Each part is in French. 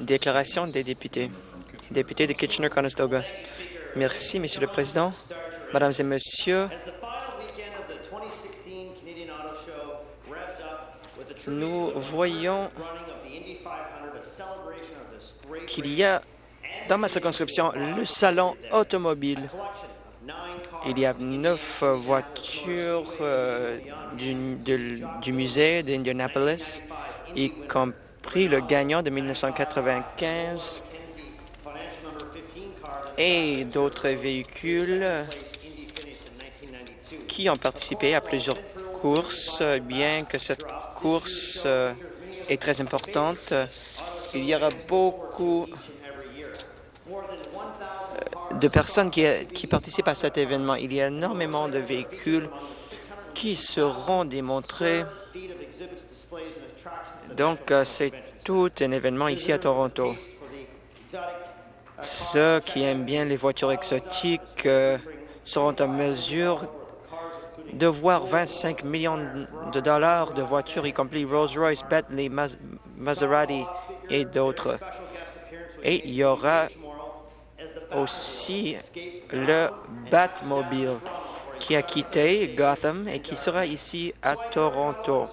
Déclaration des députés. Député de Kitchener-Conestoga. Merci, Monsieur le Président. Mesdames et Messieurs, nous voyons qu'il y a dans ma circonscription le salon automobile. Il y a neuf voitures euh, du, du musée d'Indianapolis, y compris le gagnant de 1995 et d'autres véhicules qui ont participé à plusieurs courses, bien que cette course euh, est très importante. Il y aura beaucoup euh, de personnes qui, qui participent à cet événement. Il y a énormément de véhicules qui seront démontrés. Donc, euh, c'est tout un événement ici à Toronto. Ceux qui aiment bien les voitures exotiques euh, seront en mesure de voir 25 millions de dollars de voitures, y compris Rolls-Royce, Bentley, Maserati et d'autres. Et il y aura aussi le Batmobile qui a quitté Gotham et qui sera ici à Toronto.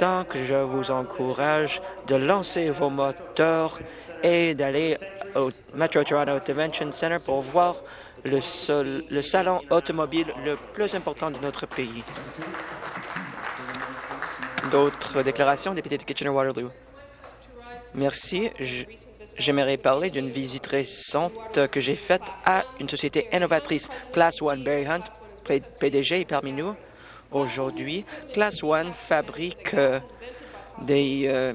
Donc, je vous encourage de lancer vos moteurs et d'aller au Metro Toronto Convention Center pour voir le, le salon automobile le plus important de notre pays. D'autres déclarations, député de Kitchener-Waterloo? Merci. J'aimerais parler d'une visite récente que j'ai faite à une société innovatrice, Class One Barry Hunt, PDG, est parmi nous aujourd'hui. Class One fabrique euh, des euh,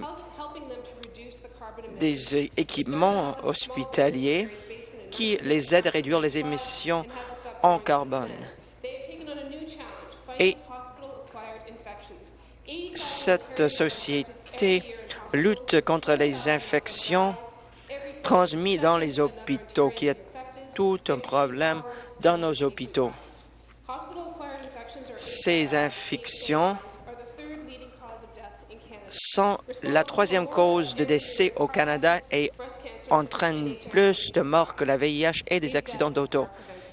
des équipements hospitaliers qui les aident à réduire les émissions en carbone. Et cette société lutte contre les infections transmises dans les hôpitaux, qui est tout un problème dans nos hôpitaux. Ces infections sont la troisième cause de décès au Canada et entraînent plus de morts que la VIH et des accidents d'auto.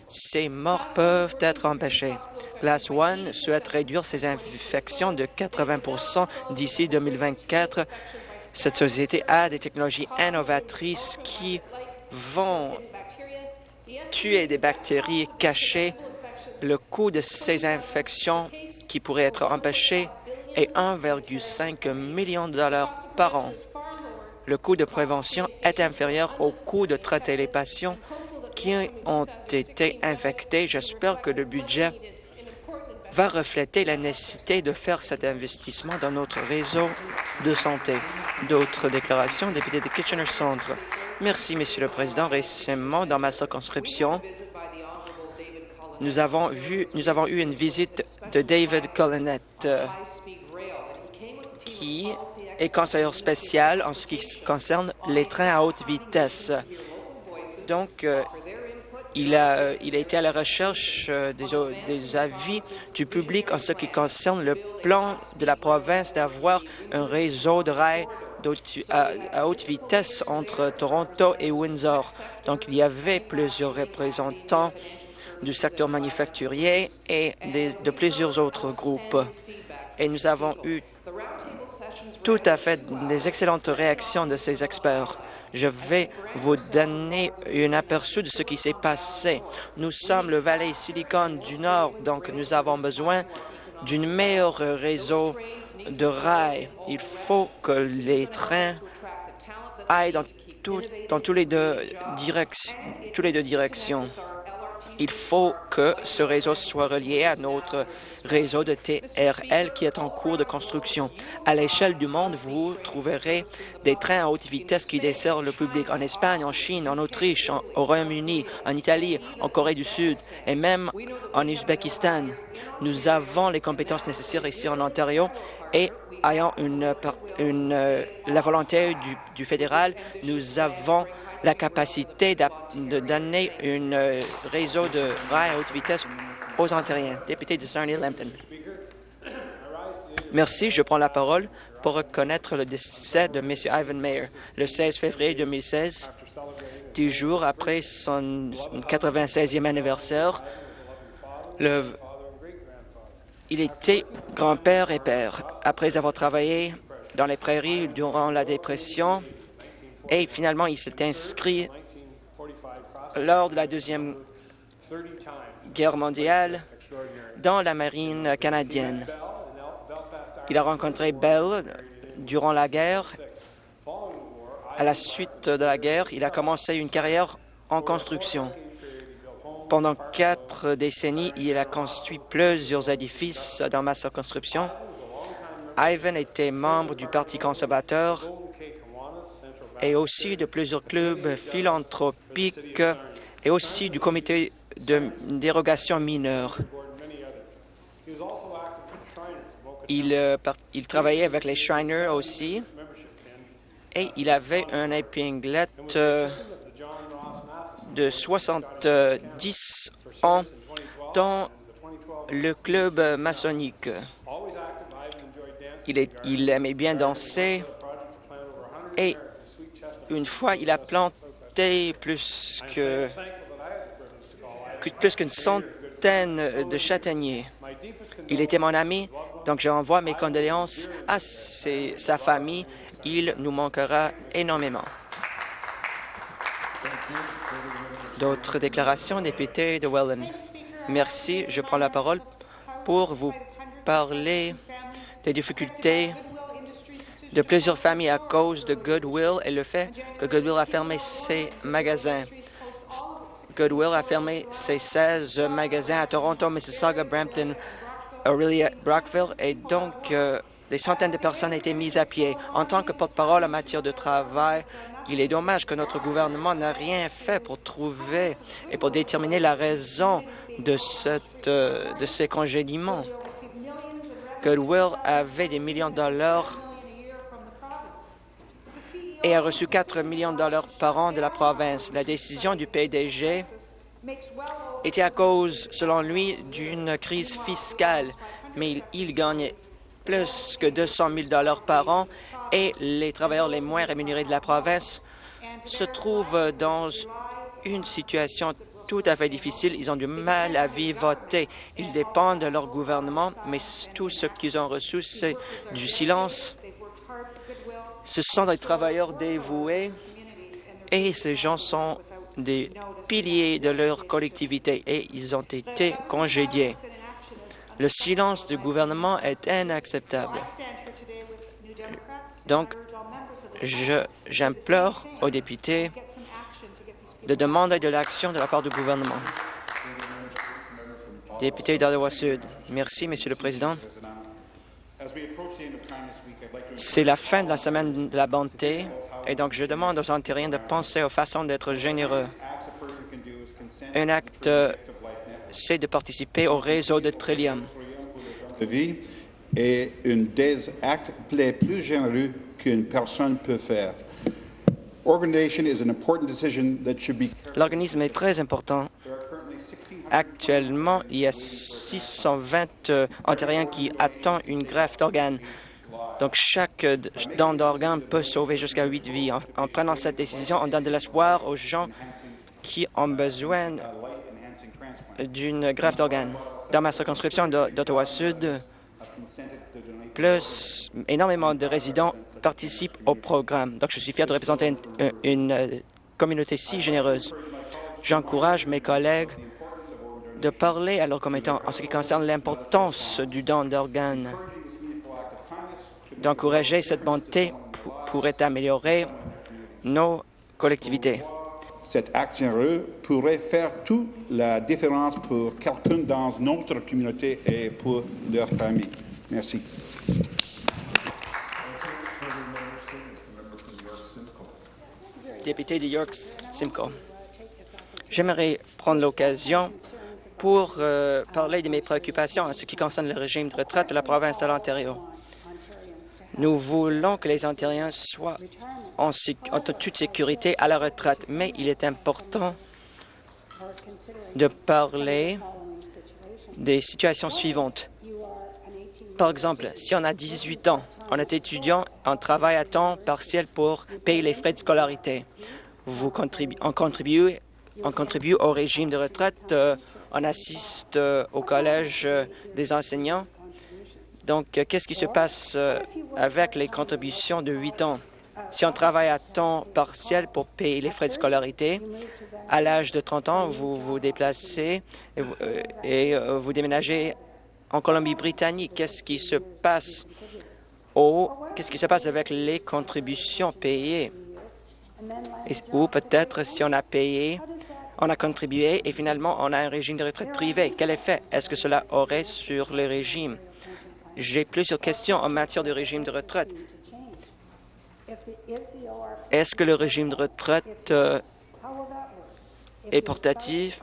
Ces morts peuvent être empêchées. Class One souhaite réduire ces infections de 80% d'ici 2024. Cette société a des technologies innovatrices qui vont tuer des bactéries cachées. Le coût de ces infections qui pourraient être empêchées et 1,5 million de dollars par an. Le coût de prévention est inférieur au coût de traiter les patients qui ont été infectés. J'espère que le budget va refléter la nécessité de faire cet investissement dans notre réseau de santé. D'autres déclarations, député de Kitchener Centre. Merci, Monsieur le Président. Récemment, dans ma circonscription, nous avons, vu, nous avons eu une visite de David Collinette qui est conseiller spécial en ce qui concerne les trains à haute vitesse. Donc, euh, il, a, euh, il a été à la recherche euh, des, des, avis du public en ce qui concerne le plan de la province d'avoir un réseau de rails à, à, haute vitesse entre Toronto et Windsor. Donc, il y avait plusieurs représentants du secteur manufacturier et de plusieurs autres groupes. Et nous avons eu tout à fait des excellentes réactions de ces experts. Je vais vous donner un aperçu de ce qui s'est passé. Nous sommes le Valley Silicon du Nord, donc nous avons besoin d'un meilleur réseau de rails. Il faut que les trains aillent dans, tout, dans tous les deux, tous les deux directions. Il faut que ce réseau soit relié à notre réseau de TRL qui est en cours de construction. À l'échelle du monde, vous trouverez des trains à haute vitesse qui desservent le public en Espagne, en Chine, en Autriche, au Royaume-Uni, en Italie, en Corée du Sud et même en Ouzbékistan. Nous avons les compétences nécessaires ici en Ontario et ayant une, une, euh, la volonté du fédéral, nous avons la capacité de donner un euh, réseau de rails à haute vitesse aux Ontariens. Député de Sarnia-Lambton. Merci. Je prends la parole pour reconnaître le décès de M. Ivan Mayer le 16 février 2016, dix jours après son 96e anniversaire. Le... Il était grand-père et père. Après avoir travaillé dans les prairies durant la dépression, et finalement, il s'est inscrit lors de la Deuxième Guerre mondiale dans la marine canadienne. Il a rencontré Bell durant la guerre. À la suite de la guerre, il a commencé une carrière en construction. Pendant quatre décennies, il a construit plusieurs édifices dans ma circonscription. Ivan était membre du Parti conservateur et aussi de plusieurs clubs philanthropiques et aussi du comité de dérogation mineure. Il, euh, il travaillait avec les Shriners aussi et il avait un épinglette euh, de 70 ans dans le club maçonnique. Il, aimait bien danser une fois, il a planté plus que plus qu'une centaine de châtaigniers. Il était mon ami, donc j'envoie mes condoléances à sa famille. Il nous manquera énormément. D'autres déclarations, député de Welland? Merci. Je prends la parole pour vous parler des difficultés de plusieurs familles à cause de Goodwill et le fait que Goodwill a fermé ses magasins. Goodwill a fermé ses 16 magasins à Toronto, Mississauga, Brampton, Aurelia, Brockville, et donc euh, des centaines de personnes ont été mises à pied. En tant que porte-parole en matière de travail, il est dommage que notre gouvernement n'a rien fait pour trouver et pour déterminer la raison de, cette, euh, de ces congédiements. Goodwill avait des millions de dollars et a reçu 4 millions de dollars par an de la province. La décision du PDG était à cause, selon lui, d'une crise fiscale, mais il, gagnait plus que 200 000 dollars par an et les travailleurs les moins rémunérés de la province se trouvent dans une situation tout à fait difficile. Ils ont du mal à vivoter. Ils dépendent de leur gouvernement, mais tout ce qu'ils ont reçu, c'est du silence ce sont des travailleurs dévoués et ces gens sont des piliers de leur collectivité et ils ont été congédiés. Le silence du gouvernement est inacceptable. Donc, j'implore aux députés de demander de l'action de la part du gouvernement. Député d'Ottawa Sud. Merci, Monsieur le Président. C'est la fin de la semaine de la bonté et donc je demande aux Ontariens de penser aux façons d'être généreux. Un acte, c'est de participer au réseau de Trillium. Et un des actes les plus généreux qu'une personne peut faire. L'organisme est très important. Actuellement, il y a 620 euh, Ontariens qui attendent une greffe d'organes. Donc, chaque euh, don d'organe peut sauver jusqu'à huit vies. En, prenant cette décision, on donne de l'espoir aux gens qui ont besoin d'une greffe d'organes. Dans ma circonscription d'Ottawa-Sud, plus énormément de résidents participent au programme. Donc, je suis fier de représenter une, euh, communauté si généreuse. J'encourage mes collègues de parler à leurs commettants en ce qui concerne l'importance du don d'organes d'encourager cette bonté pourrait améliorer nos collectivités. Cet acte généreux pourrait faire toute la différence pour quelqu'un dans notre communauté et pour leur famille. Merci. Député de York Simcoe. J'aimerais prendre l'occasion pour euh, parler de mes préoccupations en ce qui concerne le régime de retraite de la province de l'Ontario. Nous voulons que les Ontariens soient en, toute sécurité à la retraite, mais il est important de parler des situations suivantes. Par exemple, si on a 18 ans, on est étudiant, on travaille à temps partiel pour payer les frais de scolarité. Vous contribu on, contribue, on contribue au régime de retraite, euh, on assiste euh, au collège euh, des enseignants. Donc, qu'est-ce qui se passe avec les contributions de 8 ans? Si on travaille à temps partiel pour payer les frais de scolarité, à l'âge de 30 ans, vous vous déplacez et, et vous déménagez en Colombie-Britannique. Qu'est-ce qui se passe au qu'est-ce qui se passe avec les contributions payées? ou peut-être si on a payé, on a contribué et finalement on a un régime de retraite privé. Quel effet est-ce que cela aurait sur le régime? J'ai plusieurs questions en matière de régime de retraite. Est-ce que le régime de retraite euh, est portatif?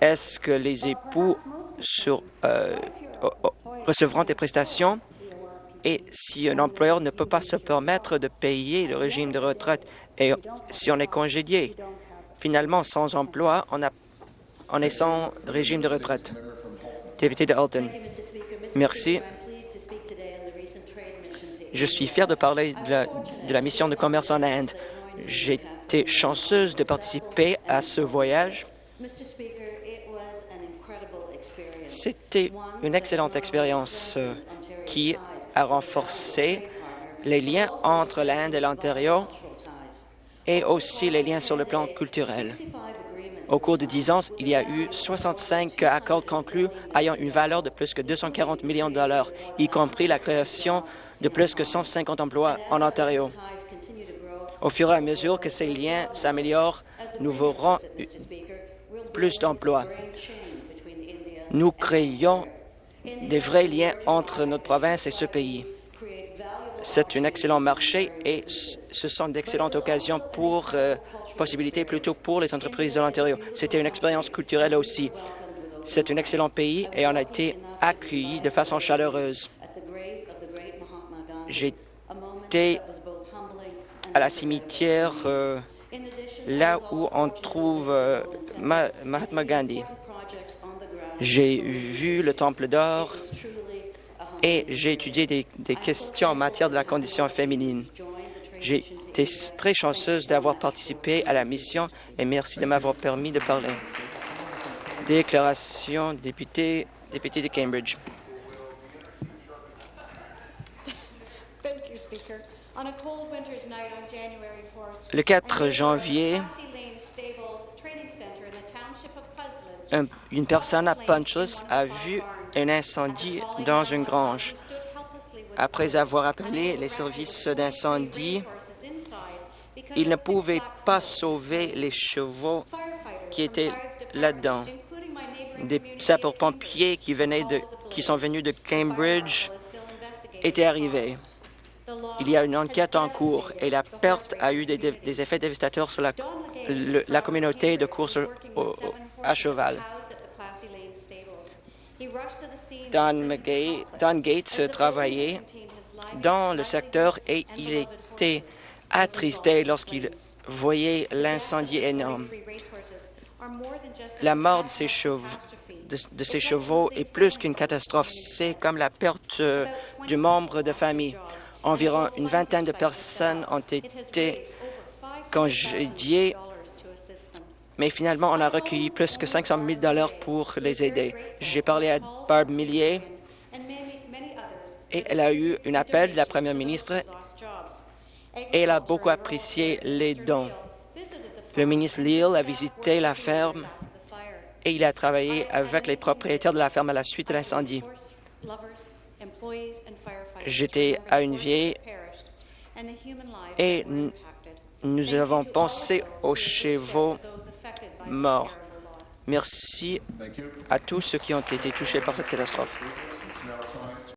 Est-ce que les époux euh, recevront des prestations? Et si un employeur ne peut pas se permettre de payer le régime de retraite et si on est congédié, finalement, sans emploi, on, a, on est sans régime de retraite. Député de Alton. Merci. Je suis fier de parler de la, de la mission de commerce en Inde. J'ai été chanceuse de participer à ce voyage. C'était une excellente expérience euh, qui a renforcé les liens entre l'Inde et l'Ontario et aussi les liens sur le plan culturel. Au cours de dix ans, il y a eu 65 accords conclus ayant une valeur de plus que 240 millions de dollars, y compris la création de plus que 150 emplois en Ontario. Au fur et à mesure que ces liens s'améliorent, nous verrons plus d'emplois. Nous créons des vrais liens entre notre province et ce pays. C'est un excellent marché et ce sont d'excellentes occasions pour euh, possibilités plutôt pour les entreprises de l'Ontario. C'était une expérience culturelle aussi. C'est un excellent pays et on a été accueillis de façon chaleureuse. J'étais à la cimetière euh, là où on trouve euh, Mahatma Gandhi. J'ai vu le Temple d'or et j'ai étudié des, questions en matière de la condition féminine. J'ai été très chanceuse d'avoir participé à la mission et merci de m'avoir permis de parler. Déclaration député, député de Cambridge. Le 4 janvier, une personne à Punchos a vu un incendie dans une grange. Après avoir appelé les services d'incendie, il ne pouvait pas sauver les chevaux qui étaient là-dedans. Des sapeurs-pompiers qui, qui sont venus de Cambridge étaient arrivés. Il y a une enquête en cours et la perte a eu des, effets dévastateurs sur la, communauté de course à cheval. Don, Gates travaillait dans le secteur et il était attristé lorsqu'il voyait l'incendie énorme. La mort de ses, chevaux, de, ses chevaux est plus qu'une catastrophe. C'est comme la perte euh, du membre de famille. Environ une vingtaine de personnes ont été congédiées mais finalement, on a recueilli plus que 500 000 dollars pour les aider. J'ai parlé à Barb Millier et elle a eu un appel de la première ministre et elle a beaucoup apprécié les dons. Le ministre Leal a visité la ferme et il a travaillé avec les propriétaires de la ferme à la suite de l'incendie. J'étais à une vieille et nous avons pensé aux chevaux morts. Merci à tous ceux qui ont été touchés par cette catastrophe.